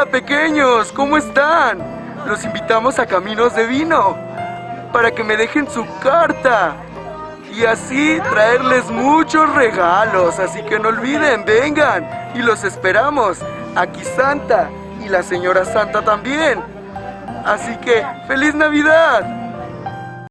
Hola pequeños, ¿cómo están? Los invitamos a Caminos de Vino para que me dejen su carta y así traerles muchos regalos. Así que no olviden, vengan y los esperamos. Aquí Santa y la señora Santa también. Así que, ¡feliz Navidad!